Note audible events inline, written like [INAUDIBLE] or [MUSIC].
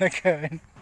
Okay. [LAUGHS] [LAUGHS]